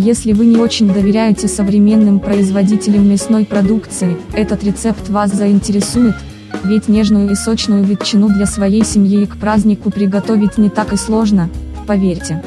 Если вы не очень доверяете современным производителям мясной продукции, этот рецепт вас заинтересует, ведь нежную и сочную ветчину для своей семьи и к празднику приготовить не так и сложно, поверьте.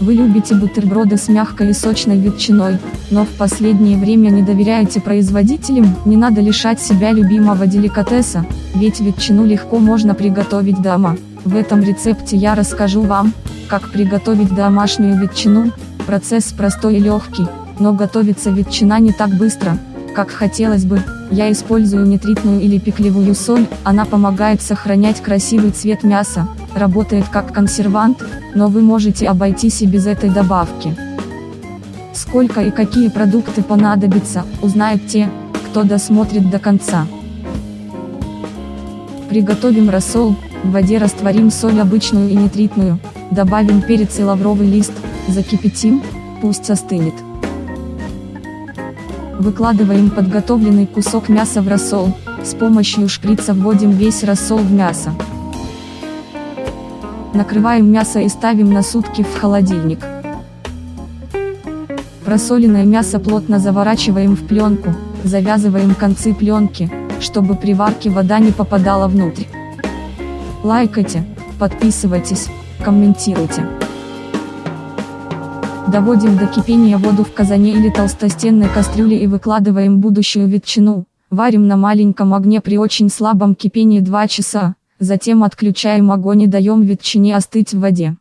Вы любите бутерброды с мягкой и сочной ветчиной, но в последнее время не доверяете производителям, не надо лишать себя любимого деликатеса, ведь ветчину легко можно приготовить дома. В этом рецепте я расскажу вам, как приготовить домашнюю ветчину, процесс простой и легкий, но готовится ветчина не так быстро, как хотелось бы, я использую нитритную или пеклевую соль, она помогает сохранять красивый цвет мяса, работает как консервант, но вы можете обойтись и без этой добавки. Сколько и какие продукты понадобятся, узнают те, кто досмотрит до конца. Приготовим рассол, в воде растворим соль обычную и нитритную, добавим перец и лавровый лист, закипятим, пусть остынет. Выкладываем подготовленный кусок мяса в рассол, с помощью шприца вводим весь рассол в мясо. Накрываем мясо и ставим на сутки в холодильник. Просоленное мясо плотно заворачиваем в пленку, завязываем концы пленки, чтобы при варке вода не попадала внутрь. Лайкайте, подписывайтесь, комментируйте. Доводим до кипения воду в казане или толстостенной кастрюле и выкладываем будущую ветчину. Варим на маленьком огне при очень слабом кипении 2 часа, затем отключаем огонь и даем ветчине остыть в воде.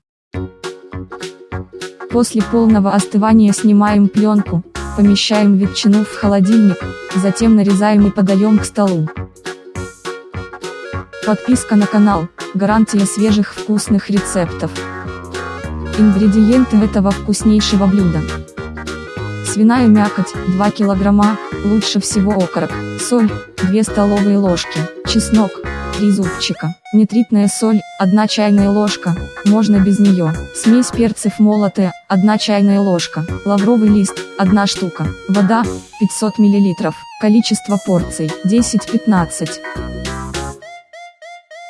После полного остывания снимаем пленку, помещаем ветчину в холодильник, затем нарезаем и подаем к столу. Подписка на канал, гарантия свежих вкусных рецептов. Ингредиенты этого вкуснейшего блюда. Свиная мякоть, 2 килограмма, лучше всего окорок, соль, 2 столовые ложки, чеснок, 3 зубчика, нитритная соль, 1 чайная ложка, можно без нее, смесь перцев молотая, 1 чайная ложка, лавровый лист, 1 штука, вода, 500 мл, количество порций, 10-15.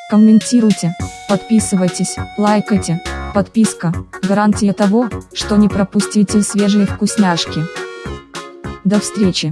Комментируйте, подписывайтесь, лайкайте. Подписка – гарантия того, что не пропустите свежие вкусняшки. До встречи!